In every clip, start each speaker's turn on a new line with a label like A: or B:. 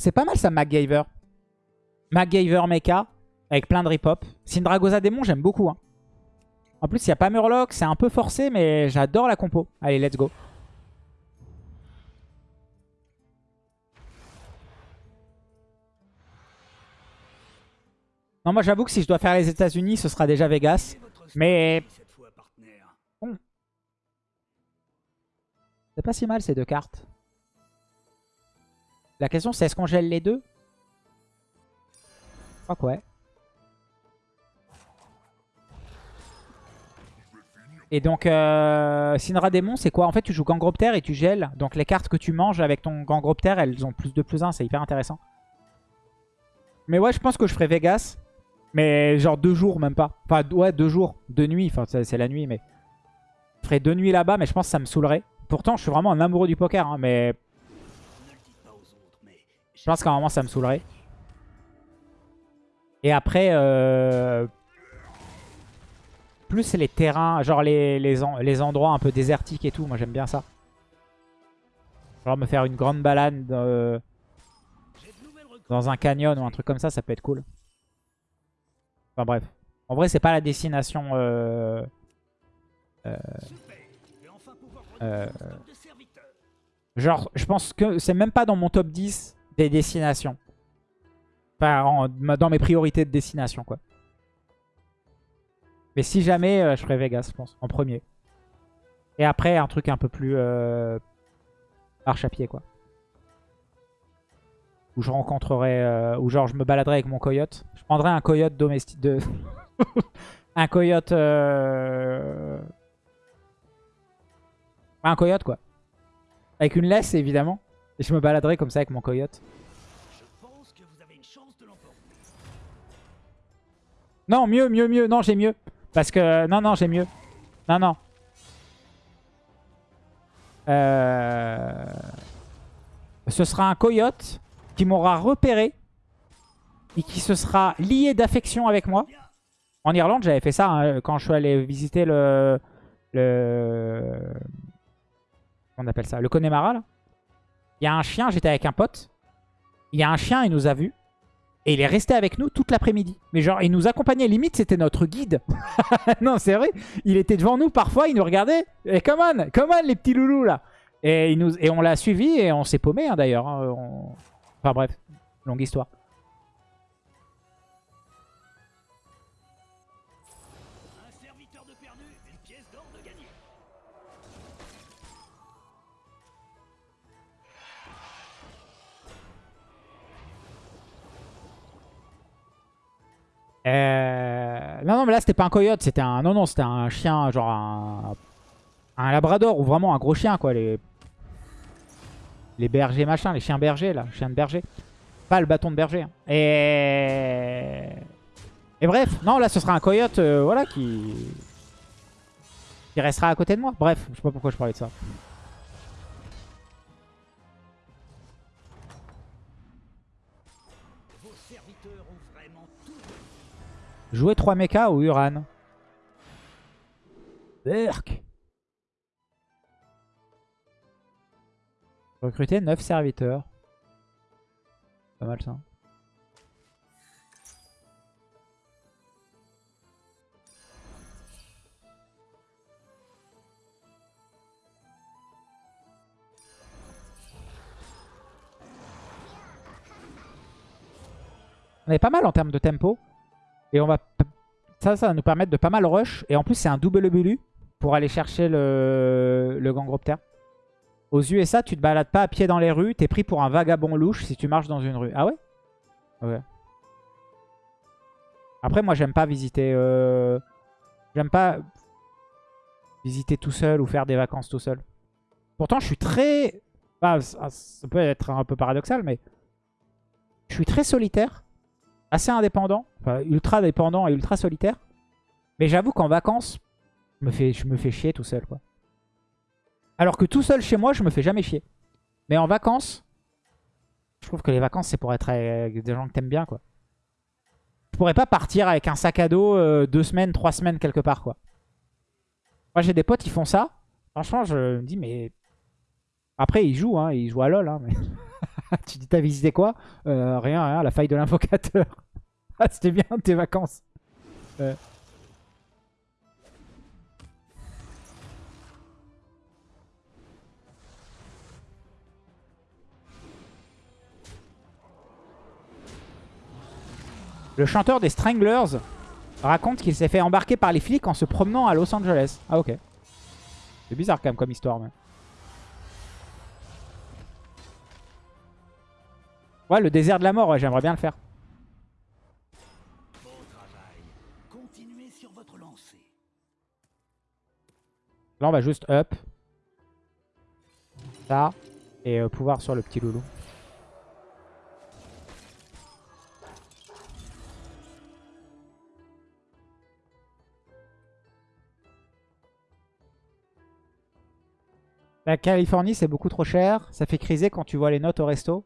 A: C'est pas mal ça, MacGyver. MacGyver Mecha, avec plein de rip-hop. Syndragosa Démon, j'aime beaucoup. Hein. En plus, il n'y a pas Murloc, c'est un peu forcé, mais j'adore la compo. Allez, let's go. Non, moi j'avoue que si je dois faire les États-Unis, ce sera déjà Vegas. Mais bon. C'est pas si mal ces deux cartes. La question c'est est-ce qu'on gèle les deux? Je crois que ouais. Et donc, euh, Syndra Démon, c'est quoi? En fait, tu joues Gangropter et tu gèles. Donc, les cartes que tu manges avec ton Gangropter, elles ont plus de plus 1. C'est hyper intéressant. Mais ouais, je pense que je ferai Vegas. Mais genre deux jours, même pas. Enfin, ouais, deux jours. Deux nuits. Enfin, c'est la nuit, mais... Je ferai deux nuits là-bas, mais je pense que ça me saoulerait. Pourtant, je suis vraiment un amoureux du poker, hein, mais... Je pense qu'à un moment, ça me saoulerait. Et après, euh... plus les terrains, genre les, les, endroits un peu désertiques et tout. Moi, j'aime bien ça. Genre me faire une grande balade euh, dans un canyon ou un truc comme ça, ça peut être cool. Enfin bref. En vrai, c'est pas la destination... Euh, euh, genre, je pense que c'est même pas dans mon top 10 des destinations. Enfin, dans mes priorités de destination, quoi. Mais si jamais, je ferais Vegas, je pense, en premier. Et après, un truc un peu plus marche à pied, quoi. Où je rencontrerais, où genre je me baladerais avec mon coyote. Je prendrais un coyote domestique, de... un coyote... Un coyote, quoi. Avec une laisse, évidemment. Et je me baladerai comme ça avec mon coyote. Non, mieux, mieux, mieux. Non, j'ai mieux. Parce que... Non, non, j'ai mieux. Non, non. Euh... Ce sera un coyote qui m'aura repéré et qui se sera lié d'affection avec moi. En Irlande, j'avais fait ça hein, quand je suis allé visiter le... le on appelle ça Le Connemara, là. Il y a un chien, j'étais avec un pote. Il y a un chien, il nous a vus. Et il est resté avec nous toute l'après-midi. Mais genre, il nous accompagnait, limite, c'était notre guide. non, c'est vrai. Il était devant nous parfois, il nous regardait. Et come on, come on, les petits loulous, là. Et, il nous, et on l'a suivi et on s'est paumé, hein, d'ailleurs. Hein. Enfin bref, longue histoire. Euh... Non, non, mais là, c'était pas un coyote, c'était un... Non, non, c'était un chien, genre un... Un labrador, ou vraiment un gros chien, quoi. Les, les bergers, machin, les chiens bergers, là. Chien de berger. Pas le bâton de berger. Hein. Et... Et bref, non, là, ce sera un coyote, euh, voilà, qui... Qui restera à côté de moi. Bref, je sais pas pourquoi je parlais de ça. Jouer 3 mechas ou Uran Berk Recruter 9 serviteurs. Pas mal ça. On est pas mal en termes de tempo. Et on va ça, ça va nous permettre de pas mal rush. Et en plus, c'est un double bulu pour aller chercher le, le Gangropter. Aux USA, tu te balades pas à pied dans les rues. T'es pris pour un vagabond louche si tu marches dans une rue. Ah ouais? Ouais. Après, moi, j'aime pas visiter... Euh... J'aime pas visiter tout seul ou faire des vacances tout seul. Pourtant, je suis très... ça peut être un peu paradoxal, mais... Je suis très solitaire assez indépendant. Enfin, ultra dépendant et ultra solitaire. Mais j'avoue qu'en vacances, je me, fais, chier tout seul. quoi. Alors que tout seul chez moi, je me fais jamais chier. Mais en vacances, je trouve que les vacances, c'est pour être avec des gens que t'aimes bien. quoi. Je pourrais pas partir avec un sac à dos euh, deux semaines, trois semaines quelque part. quoi. Moi, j'ai des potes, ils font ça. Franchement, je me dis, mais... Après, ils jouent, hein, ils jouent à LoL. Hein. tu dis, t'as visité quoi? Euh, Rien, rien, la faille de l'invocateur. ah, c'était bien tes vacances. Euh. Le chanteur des Stranglers raconte qu'il s'est fait embarquer par les flics en se promenant à Los Angeles. Ah ok. C'est bizarre quand même comme histoire. Mais... Ouais, le désert de la mort, ouais, j'aimerais bien le faire. Là, on va juste up. Ça. Et euh, pouvoir sur le petit loulou. La Californie, c'est beaucoup trop cher. Ça fait criser quand tu vois les notes au resto.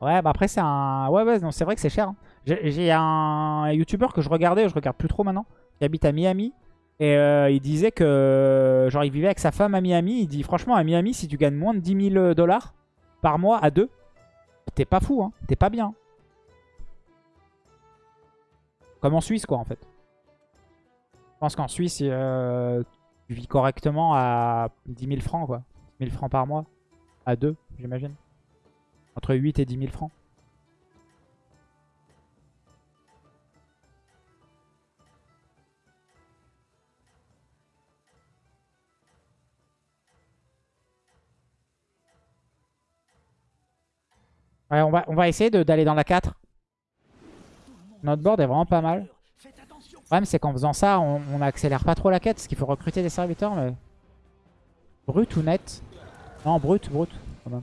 A: Ouais, bah après, c'est un... Ouais, ouais, non, c'est vrai que c'est cher. Hein. J'ai un YouTuber que je regardais, je regarde plus trop maintenant, qui habite à Miami. Et euh, il disait que, genre, il vivait avec sa femme à Miami. Il dit, franchement, à Miami, si tu gagnes moins de 10 000 dollars par mois à deux, t'es pas fou, hein. T'es pas bien. Comme en Suisse, quoi, en fait. Je pense qu'en Suisse, euh, tu vis correctement à 10 000 francs, quoi. 10 000 francs par mois. À deux, j'imagine. Entre 8 et 10 000 francs. Ouais, on va, essayer d'aller dans la 4. Notre board est vraiment pas mal. Le problème, c'est qu'en faisant ça, on, on accélère pas trop la quête. Parce qu'il faut recruter des serviteurs. Mais... Brut ou net? Non, brut, brut. Quand même.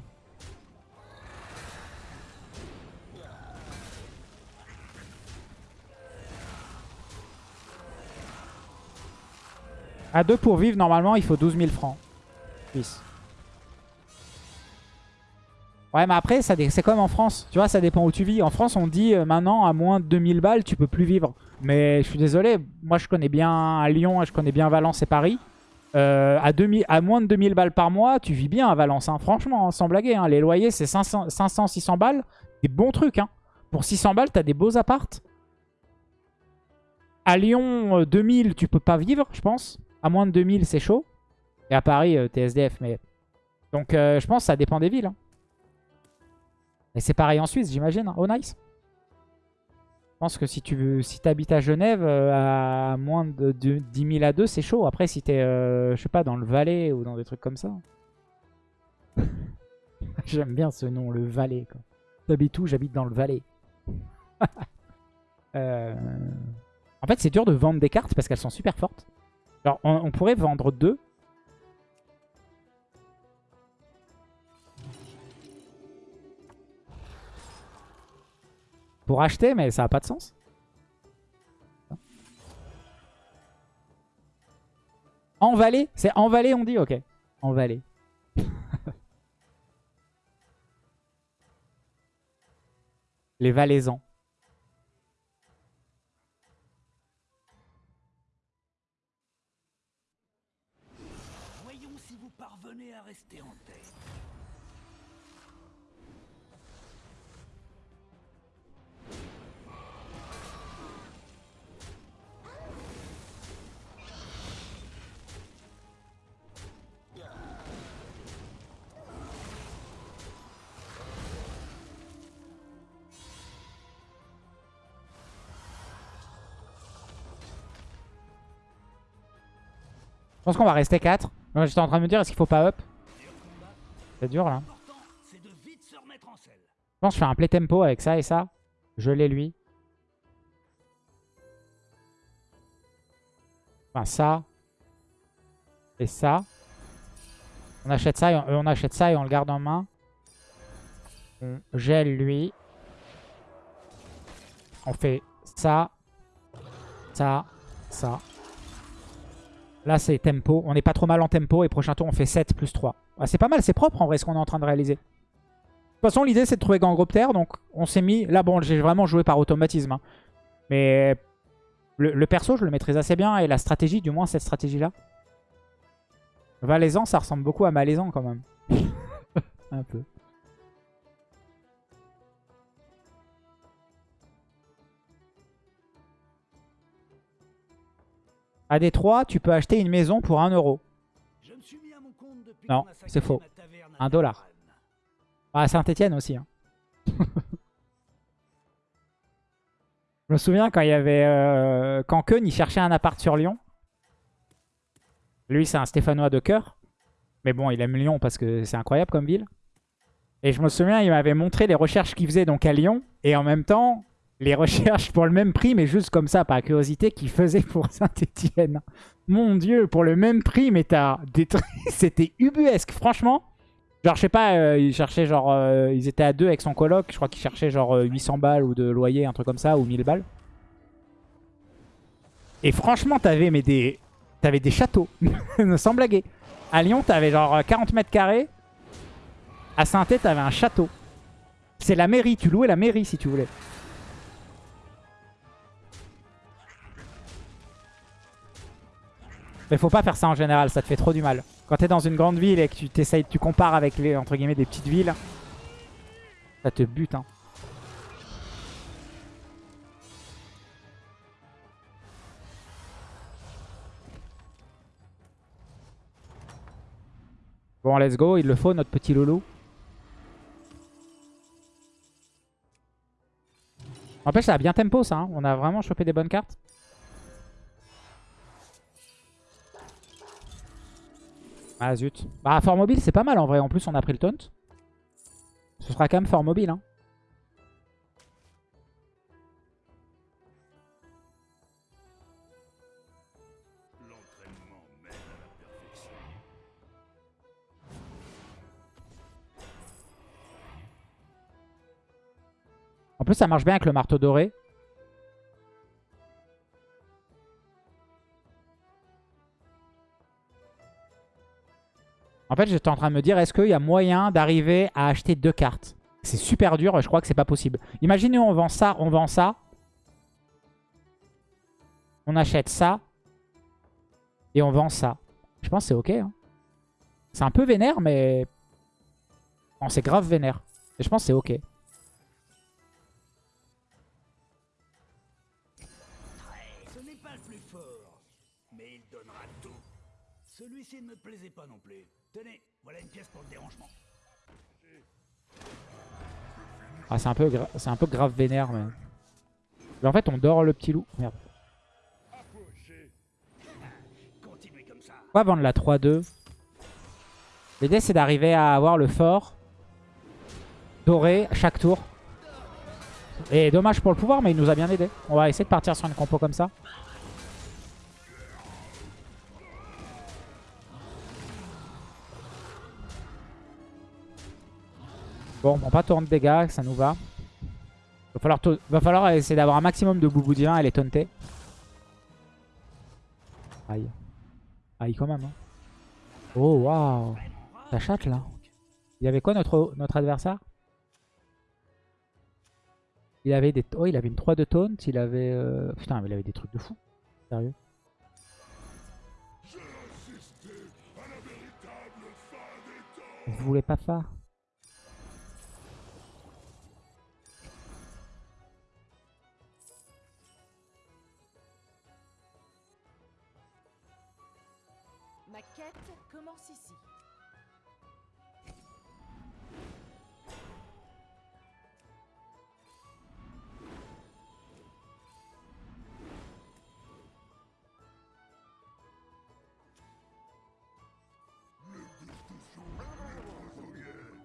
A: À 2 pour vivre, normalement, il faut 12 000 francs. Ouais, mais après, c'est comme en France. Tu vois, ça dépend où tu vis. En France, on dit euh, maintenant, à moins de 2000 balles, tu peux plus vivre. Mais je suis désolé, moi je connais bien Lyon, je connais bien Valence et Paris. Euh, à, 2000, moins de 2000 balles par mois, tu vis bien à Valence. Hein. Franchement, hein, sans blaguer. Hein. Les loyers, c'est 500-600 balles. Des bons trucs. Pour 600 balles, t'as des beaux appartes. À Lyon, 2000, euh, tu peux pas vivre, je pense. À moins de 2000, c'est chaud. Et à Paris, t'es SDF. Mais... Donc, je pense que ça dépend des villes. Hein. Et c'est pareil en Suisse, j'imagine. Oh, nice. Je pense que si tu veux, si habites à Genève, euh, à moins de, 10 000 à 2, c'est chaud. Après, si t'es, euh, je sais pas, dans le Valais ou dans des trucs comme ça. J'aime bien ce nom, le Valais. T'habites où? J'habite dans le Valais. Euh, en fait, c'est dur de vendre des cartes parce qu'elles sont super fortes. Alors, on pourrait vendre deux. pour acheter, mais ça n'a pas de sens. En vallée C'est en vallée on dit Ok. En vallée. Les valaisans. Pense qu'on va rester 4. J'étais en train de me dire, est-ce qu'il faut pas up? C'est dur là. Je pense que je fais un play tempo avec ça et ça. Je l'ai lui. Enfin ça. Et ça. On achète ça, et on, achète ça et on le garde en main. On gèle lui. On fait ça. Ça. Ça. Là, c'est tempo. On n'est pas trop mal en tempo. Et prochain tour, on fait 7 plus 3. Ah, c'est pas mal, c'est propre en vrai ce qu'on est en train de réaliser. De toute façon, l'idée, c'est de trouver Gangropter. Donc, on s'est mis... Là, bon, j'ai vraiment joué par automatisme. Hein. Mais le, perso, je le maîtrise assez bien. Et la stratégie, du moins cette stratégie-là. Valaisan, ça ressemble beaucoup à Malaisan quand même. un peu. À Détroit, tu peux acheter une maison pour 1 euro. Non, c'est faux. 1 dollar. À Saint-Etienne aussi. Hein. Je me souviens quand il y avait... Euh, quand Keun, il cherchait un appart sur Lyon. Lui, c'est un Stéphanois de cœur. Mais bon, il aime Lyon parce que c'est incroyable comme ville. Et je me souviens, il m'avait montré les recherches qu'il faisait donc à Lyon. Et en même temps, les recherches pour le même prix, mais juste comme ça, par curiosité, qu'il faisait pour Saint-Etienne. Mon Dieu, pour le même prix, mais t'as des C'était ubuesque, franchement. Genre, je sais pas, euh, ils cherchaient genre... Euh, ils étaient à deux avec son coloc. Je crois qu'ils cherchaient genre 800 euh, balles ou de loyer, un truc comme ça, ou 1000 balles. Et franchement, t'avais des... T'avais des châteaux, sans blaguer. À Lyon, t'avais genre 40 mètres carrés. À Saint-Etienne, t'avais un château. C'est la mairie, tu louais la mairie si tu voulais. Mais faut pas faire ça en général, ça te fait trop du mal. Quand t'es dans une grande ville et que tu t'essayes, tu compares avec les entre guillemets des petites villes, ça te bute. Hein. Bon, let's go, il le faut, notre petit loulou. Fait, ça a bien tempo, ça. Hein. On a vraiment chopé des bonnes cartes. Ah zut. Bah fort mobile c'est pas mal en vrai. En plus on a pris le taunt. Ce sera quand même fort mobile. Hein. En plus ça marche bien avec le marteau doré. En fait, j'étais en train de me dire, est-ce qu'il y a moyen d'arriver à acheter deux cartes? C'est super dur, je crois que c'est pas possible. Imaginez, on vend ça, on vend ça. On achète ça. Et on vend ça. Je pense que c'est ok. Hein. C'est un peu vénère, mais... Non, c'est grave vénère. Et je pense que c'est ok.
B: Celui-ci ne me plaisait pas non plus. Tenez, voilà une pièce pour le dérangement.
A: Ah, c'est un, peu un peu grave vénère, mais... mais... en fait, on dort le petit loup. Merde. On va vendre la 3-2. L'idée, c'est d'arriver à avoir le fort doré chaque tour. Et dommage pour le pouvoir, mais il nous a bien aidé. On va essayer de partir sur une compo comme ça. Bon, on pas tant de dégâts, ça nous va. Va falloir, va falloir essayer d'avoir un maximum de boubou divin et les taunter. Aïe. Aïe quand même. Hein. Oh waouh. Ça chatte là. Il y avait quoi notre, notre adversaire? Il avait des... Oh il avait une 3 de taunt. Il avait... Euh, putain mais il avait des trucs de fou. Sérieux. Vous voulez pas faire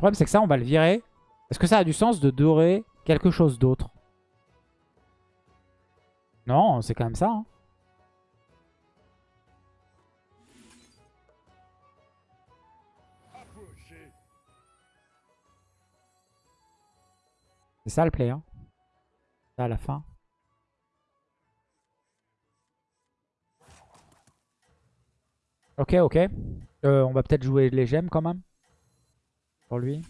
A: Le problème, c'est que ça, on va le virer. Est-ce que ça a du sens de dorer quelque chose d'autre? Non, c'est quand même ça. Hein. C'est ça le play. Hein. Ça à la fin. Ok, ok. Euh, on va peut-être jouer les gemmes quand même lui.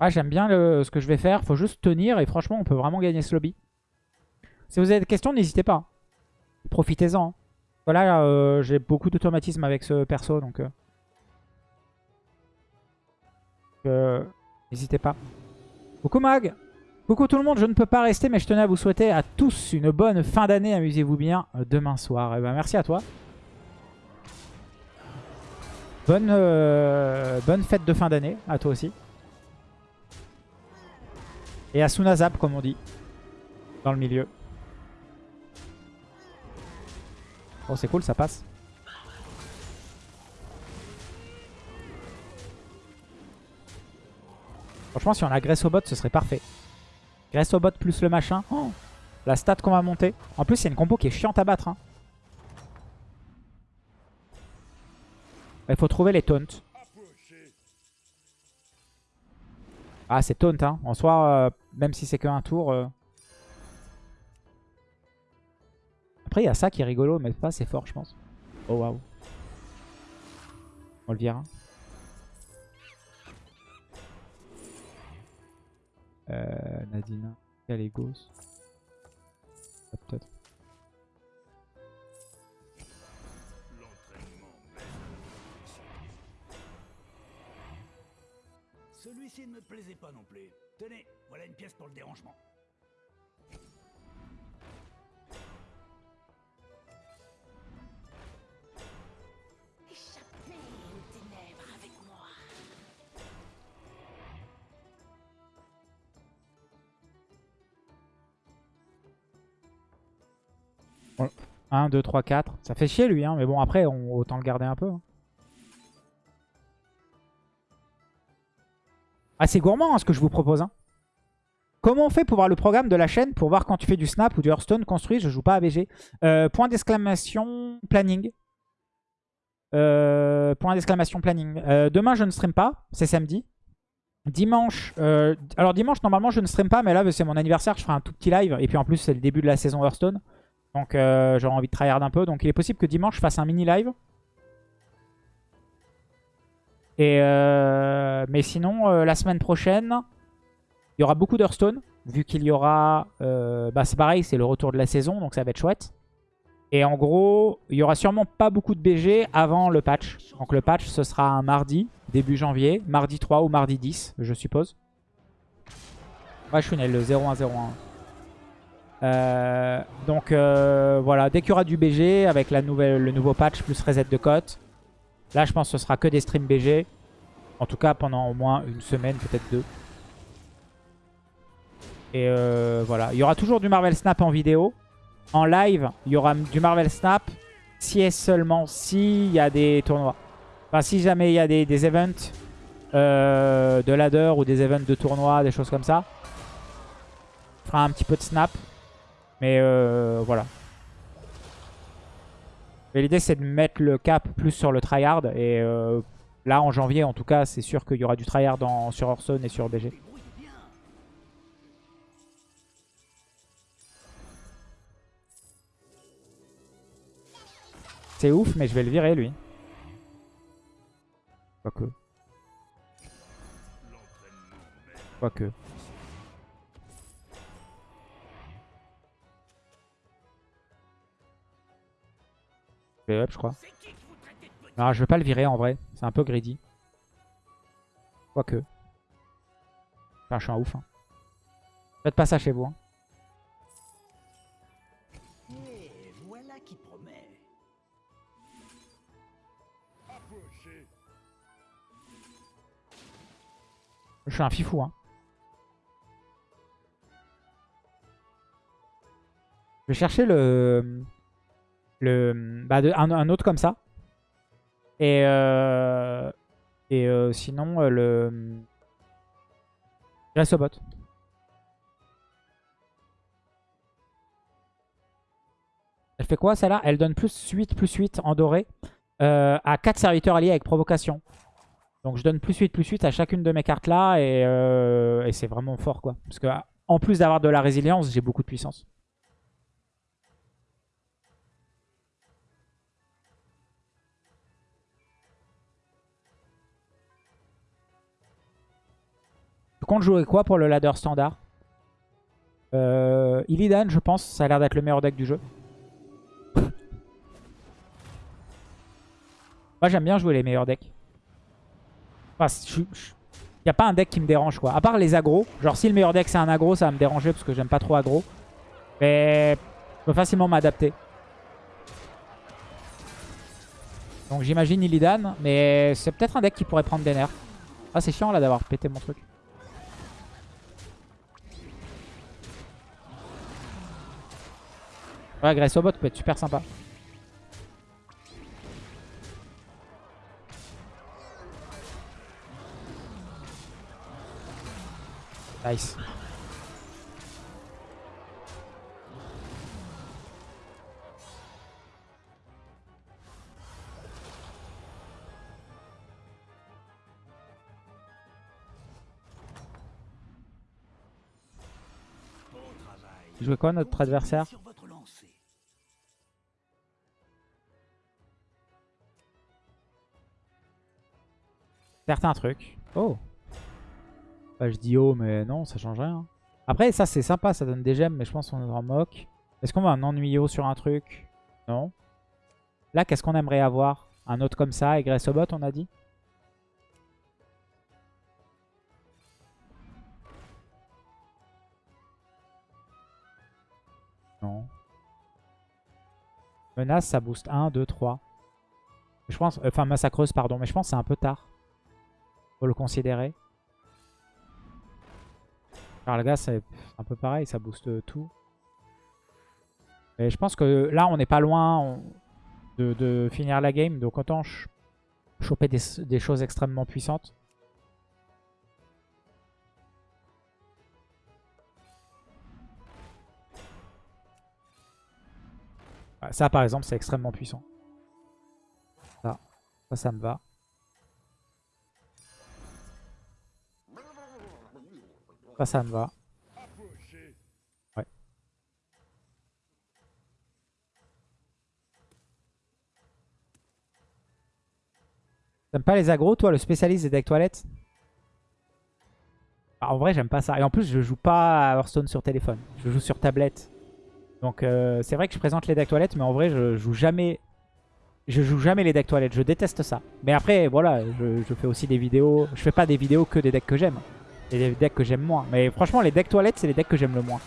A: Ah, j'aime bien ce que je vais faire. Faut juste tenir et franchement, on peut vraiment gagner ce lobby. Si vous avez des questions, n'hésitez pas. Profitez-en. Hein. Voilà, euh, j'ai beaucoup d'automatisme avec ce perso, donc... Euh. N'hésitez pas. Coucou Mag Coucou tout le monde, je ne peux pas rester, mais je tenais à vous souhaiter à tous une bonne fin d'année. Amusez-vous bien euh, demain soir. Et ben, merci à toi. Bonne, euh, bonne fête de fin d'année à toi aussi. Et à Sunazap, comme on dit, dans le milieu. Oh, c'est cool, ça passe. Franchement, si on agresse au bot, ce serait parfait. Graisse au bot plus le machin. Oh, la stat qu'on va monter. En plus, c'est une compo qui est chiante à battre. hein. Il faut trouver les taunts. Ah, c'est taunt. Hein. En soi, euh, même si c'est qu'un tour. euh. Après, il y a ça qui est rigolo, mais pas c'est fort, je pense. Oh, waouh. On le vire. Euh, Nadina, Galégos. Ah, Peut-être.
B: Celui-ci ne me plaisait pas non plus. Tenez, voilà une pièce pour le dérangement.
A: 1, 2, 3, 4. Ça fait chier lui, hein, mais bon, après, autant le garder un peu. hein. Ah, c'est gourmand hein, ce que je vous propose. hein. Comment on fait pour voir le programme de la chaîne pour voir quand tu fais du snap ou du Hearthstone construit? Je joue pas à BG. Euh, point d'exclamation planning. Euh, point d'exclamation planning. Euh, demain, je ne stream pas. C'est samedi. Dimanche. alors, dimanche, normalement, je ne stream pas. Mais là, c'est mon anniversaire. Je ferai un tout petit live. Et puis, en plus, c'est le début de la saison Hearthstone. Donc, euh, j'aurai envie de tryhard un peu. Donc, il est possible que dimanche, je fasse un mini live. Euh, mais sinon, euh, la semaine prochaine, il y aura beaucoup d'Hearthstone. Vu qu'il y aura... bah c'est pareil, c'est le retour de la saison, donc ça va être chouette. Et en gros, il y aura sûrement pas beaucoup de BG avant le patch. Donc le patch, ce sera un mardi, début janvier. Mardi 3 ou mardi 10, je suppose. Ouais, je suis le 0101. Euh, donc euh, voilà, dès qu'il y aura du BG avec la nouvelle, le nouveau patch plus reset de cote, Là, je pense que ce sera que des streams BG. En tout cas, pendant au moins une semaine, peut-être deux. Et euh, voilà. Il y aura toujours du Marvel Snap en vidéo. En live, il y aura du Marvel Snap si et seulement s'il y a des tournois. Enfin, si jamais il y a des, des events de ladder ou des events de tournois, des choses comme ça. On fera un petit peu de snap. Mais euh, voilà. Mais l'idée c'est de mettre le cap plus sur le tryhard et euh, là en janvier en tout cas c'est sûr qu'il y aura du tryhard dans, sur Hearthstone et sur BG. C'est ouf mais je vais le virer lui. Quoique. Quoique. Je vais je crois. Non, je vais pas le virer en vrai. C'est un peu greedy. Quoique. Enfin, je suis un ouf. Hein. Faites pas ça chez vous. hein. Je suis un fifou. Hein. Je vais chercher le... le bah, de- un, autre comme ça. Et, euh, euh, sinon, euh, le... Je reste au bot. Elle fait quoi celle-là? Elle donne plus 8, plus 8 en doré à 4 serviteurs alliés avec provocation. Donc je donne plus 8, plus 8 à chacune de mes cartes là et, et c'est vraiment fort quoi. Parce que en plus d'avoir de la résilience, j'ai beaucoup de puissance. Comptes jouer quoi pour le ladder standard euh, Illidan je pense, ça a l'air d'être le meilleur deck du jeu. Moi j'aime bien jouer les meilleurs decks. Enfin, Il n'y a pas un deck qui me dérange quoi. À part les agros. Genre si le meilleur deck c'est un agro, ça va me déranger parce que j'aime pas trop agro. Mais je peux facilement m'adapter. Donc j'imagine Illidan. Mais c'est peut-être un deck qui pourrait prendre des nerfs. Ah c'est chiant là d'avoir pété mon truc. Ouais, Grace au bot peut être super sympa. Nice. Jouait quoi notre adversaire? Certains trucs. Oh. Bah, je dis oh, mais non, ça change rien. Après, ça c'est sympa, ça donne des gemmes, mais je pense qu'on en moque. Est-ce qu'on va un ennuyau sur un truc? Non. Là, qu'est-ce qu'on aimerait avoir? Un autre comme ça, et bot, on a dit? Non. Menace, ça booste 1, 2, 3. Je pense, enfin massacreuse, pardon, mais je pense que c'est un peu tard. Le considérer. Le gars, c'est un peu pareil, ça booste tout. Et je pense que là, on n'est pas loin de, finir la game. Donc autant ch- choper des, des choses extrêmement puissantes. Ça, par exemple, c'est extrêmement puissant. Ça, ça, ça me va. Ça, ça me va. Ouais. T'aimes pas les agros, toi, le spécialiste des decks toilettes? Ah, En vrai, j'aime pas ça. Et en plus, je joue pas à Hearthstone sur téléphone. Je joue sur tablette. Donc, euh, c'est vrai que je présente les decks toilettes, mais en vrai, je joue jamais... Je joue jamais les decks toilettes. Je déteste ça. Mais après, voilà, je, je fais aussi des vidéos... Je fais pas des vidéos que des decks que j'aime. Et des decks que j'aime moins. Mais franchement, les decks toilettes, c'est les decks que j'aime le moins.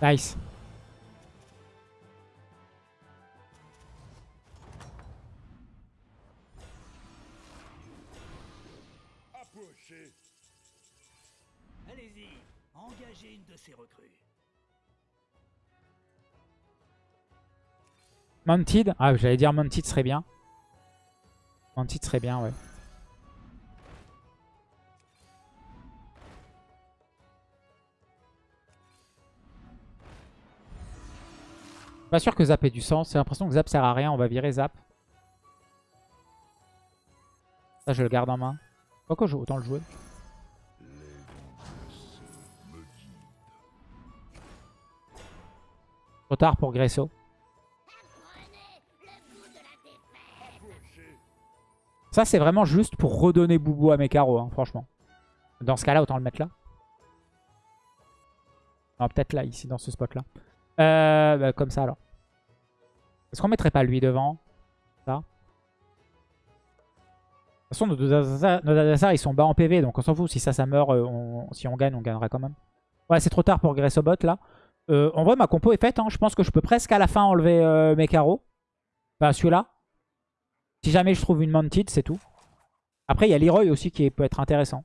A: Nice.
B: Ces.
A: Mounted. Ah, j'allais dire Mounted serait bien. Mounted serait bien, ouais. Pas sûr que Zap ait du sens. J'ai l'impression que Zap sert à rien. On va virer Zap. Ça, je le garde en main. Pourquoi autant le jouer Trop tard pour Gresso. Ça, c'est vraiment juste pour redonner Boubou à mes carreaux, hein, franchement. Dans ce cas-là, autant le mettre là. Non, peut-être là, ici, dans ce spot-là. Euh, bah, comme ça, alors. Est-ce qu'on mettrait pas lui devant? Ça. De toute façon, nos deux adversaires, ils sont bas en PV, donc on s'en fout. Si ça, ça meurt, euh, si on gagne, on gagnera quand même. Ouais, c'est trop tard pour Gressobot, là. Euh, en vrai, ma compo est faite. hein. Je pense que je peux presque à la fin enlever euh, mes carreaux. Enfin, celui-là. Si jamais je trouve une Mounted, c'est tout. Après, il y a Leroy aussi qui peut être intéressant.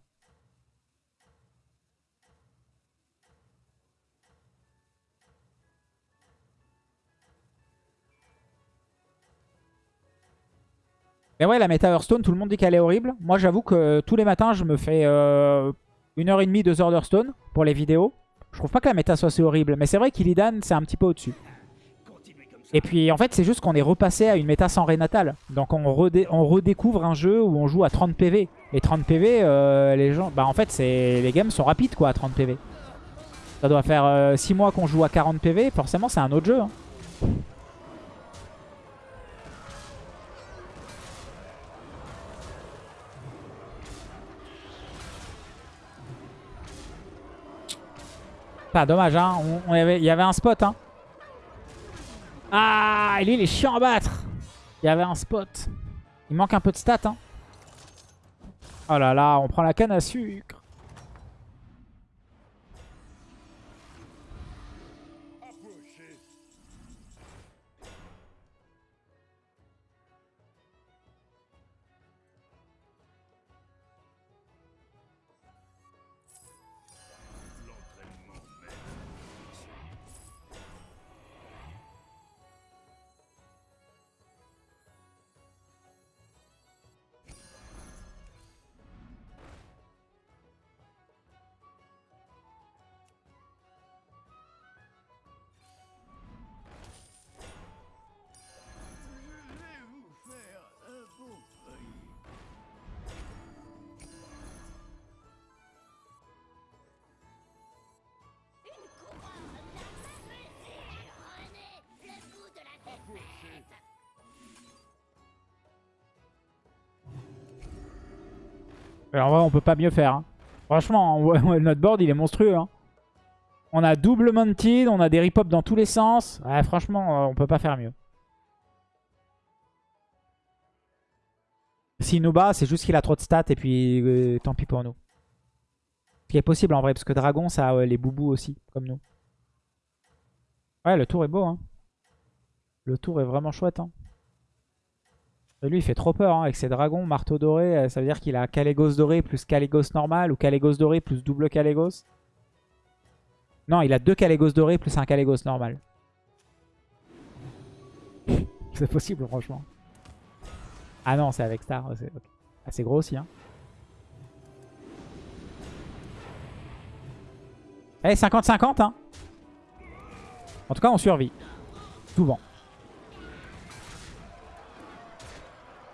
A: Mais ouais, la méta Hearthstone, tout le monde dit qu'elle est horrible. Moi, j'avoue que tous les matins, je me fais euh, une heure et demie, deux heures d'Hearthstone pour les vidéos. Je trouve pas que la méta soit si horrible. Mais c'est vrai qu'Illidan, c'est un petit peu au-dessus. Et puis en fait c'est juste qu'on est repassé à une méta sans Renatal. Donc on, redé- on redécouvre un jeu où on joue à 30 PV. Et 30 PV, euh, les gens... Bah en fait les games sont rapides quoi à 30 PV. Ça doit faire 6 mois qu'on joue à 40 PV, forcément c'est un autre jeu. hein. Pas dommage, hein. On, avait, il y avait un spot, hein. Ah, lui, il est chiant à battre. Il y avait un spot. Il manque un peu de stats, hein. Oh là là, on prend la canne à sucre. En vrai, on peut pas mieux faire. hein. Franchement, notre board, il est monstrueux. hein. On a double mounted, on a des rip dans tous les sens. Ouais, franchement, euh, on peut pas faire mieux. S'il nous bat, c'est juste qu'il a trop de stats et puis euh, tant pis pour nous. Ce qui est possible en vrai, parce que Dragon, ça a les boubous aussi, comme nous. Ouais, le tour est beau. Hein. Le tour est vraiment chouette. Et lui, il fait trop peur hein, avec ses dragons, marteau doré. euh, Ça veut dire qu'il a Calégos doré plus Calégos normal ou Calégos doré plus double Calégos. Non, il a deux Calégos dorés plus un Calégos normal. c'est possible, franchement. Ah non, c'est avec Star. C'est ok. Ah, gros aussi. Hein. Eh, 50-50. Hein. En tout cas, on survit. Souvent.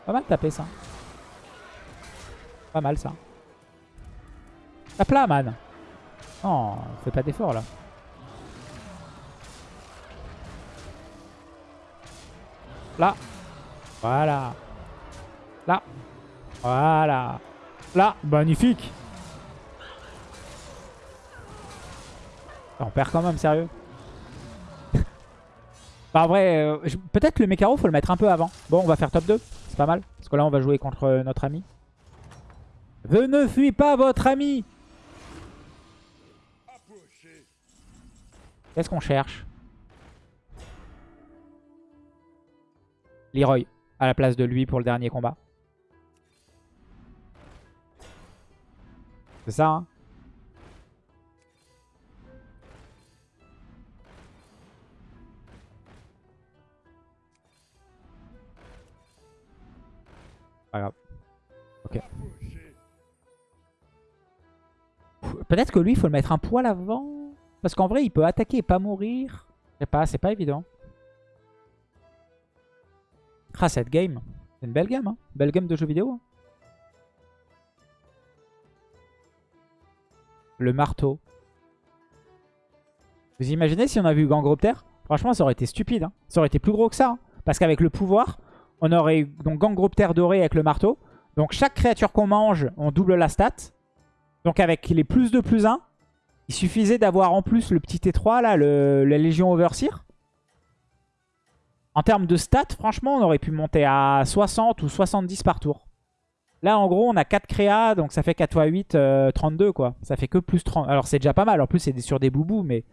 A: Pas mal tapé ça. Pas mal ça. Tape là, man. Non, fais pas d'effort là. Là. Voilà. Là. Voilà. Là. Magnifique. On perd quand même, sérieux. bah, en vrai, euh, peut-être le Mécaro, faut le mettre un peu avant. Bon, on va faire top 2. Pas mal. Parce que là, on va jouer contre euh, notre ami. Je ne fuis pas votre ami. Qu'est-ce qu'on cherche? Leroy, à la place de lui pour le dernier combat. C'est ça, hein? Ok. Peut-être que lui, il faut le mettre un poil avant. Parce qu'en vrai, il peut attaquer et pas mourir. Je sais pas, c'est pas évident. Ah, cette game. C'est une belle game, hein. Belle game de jeu vidéo. hein. Le marteau. Vous imaginez si on avait eu Gangropter Franchement, ça aurait été stupide. hein. Ça aurait été plus gros que ça. hein. Parce qu'avec le pouvoir, on aurait donc Gangropter doré avec le marteau. Donc chaque créature qu'on mange, on double la stat. Donc avec les plus de plus 1, il suffisait d'avoir en plus le petit T3 là, la Légion Overseer. En termes de stats, franchement, on aurait pu monter à 60 ou 70 par tour. Là, en gros, on a 4 créas, donc ça fait 4 x 8, euh, 32 quoi. Ça fait que plus 30. Alors c'est déjà pas mal, en plus c'est sur des boubous, mais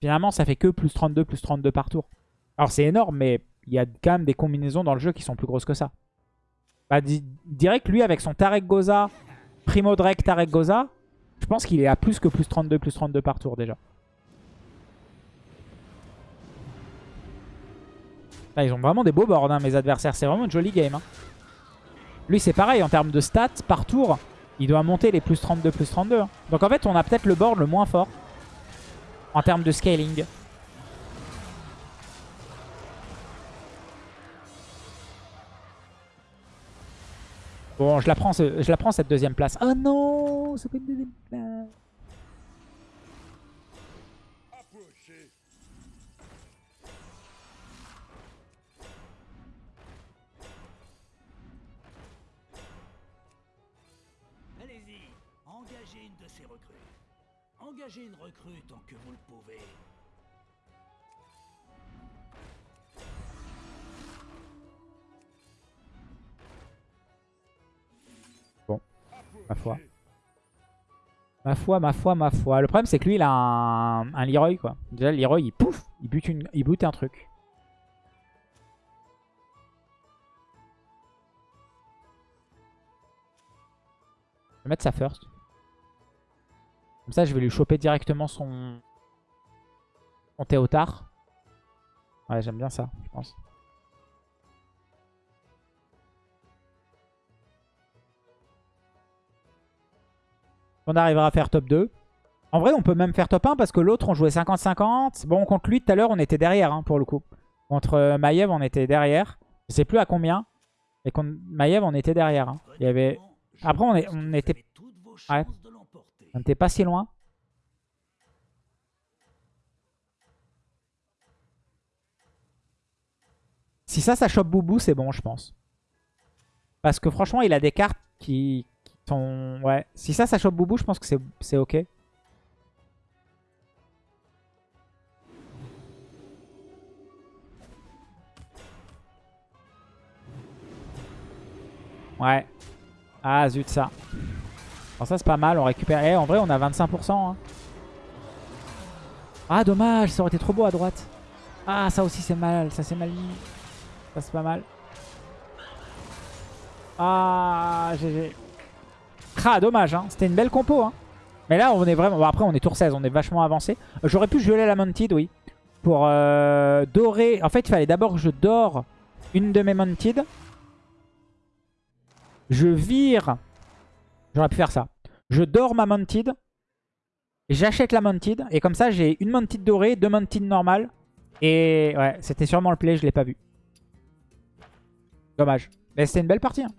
A: finalement ça fait que plus 32, plus 32 par tour. Alors c'est énorme, mais il y a quand même des combinaisons dans le jeu qui sont plus grosses que ça. Bah, di- direct, lui, avec son Tarek Goza, Primo Drake Tarek Goza, je pense qu'il est à plus que plus 32, plus 32 par tour déjà. Là, ils ont vraiment des beaux boards, hein, mes adversaires. C'est vraiment une jolie game. hein. Lui, c'est pareil, en termes de stats, par tour, il doit monter les plus 32, plus 32. hein. Donc en fait, on a peut-être le board le moins fort en termes de scaling. Bon, je la prends, je la prends cette deuxième place. Oh non, c'est pas une deuxième place.
B: Allez-y, engagez une de ces recrues. Engagez une recrue tant que vous le pouvez.
A: Ma foi. Ma foi, ma foi, ma foi. Le problème, c'est que lui, il a un, Leroy, quoi. Déjà, le Leroy, il pouf, il bute, une, il bute un truc. Je vais mettre ça first. Comme ça, je vais lui choper directement son, son Théotard. Ouais, j'aime bien ça, je pense. On arrivera à faire top 2. En vrai, on peut même faire top 1 parce que l'autre, on jouait 50-50. Bon, contre lui, tout à l'heure, on était derrière, hein, pour le coup. Contre euh, Maiev, on était derrière. Je sais plus à combien. Et contre Maiev, on était derrière. hein. Il avait... Après, on on était-. On n'était pas si loin. Si ça, ça chope Boubou, c'est bon, je pense. Parce que franchement, il a des cartes qui, Ouais. Si ça, ça chope Boubou, je pense que c'est- c'est ok. Ouais. Ah, zut, ça. Alors ça, c'est pas mal. On récupère... Eh, en vrai, on a 25%. hein. Ah, dommage. Ça aurait été trop beau à droite. Ah, ça aussi, c'est mal. Ça, c'est mal mis. Ça, c'est pas mal. Ah, GG. Ah, dommage. Hein. C'était une belle compo. Hein. Mais là, on est vraiment... Bon, après, on est tour 16. On est vachement avancé. J'aurais pu geler la Mounted, oui. Pour euh, dorer... En fait, il fallait d'abord que je dore une de mes Mounted. Je vire... J'aurais pu faire ça. Je dors ma Mounted. J'achète la Mounted. Et comme ça, j'ai une Mounted dorée, deux Mounted normales. Et ouais, c'était sûrement le play, je l'ai pas vu. Dommage. Mais c'était une belle partie. hein.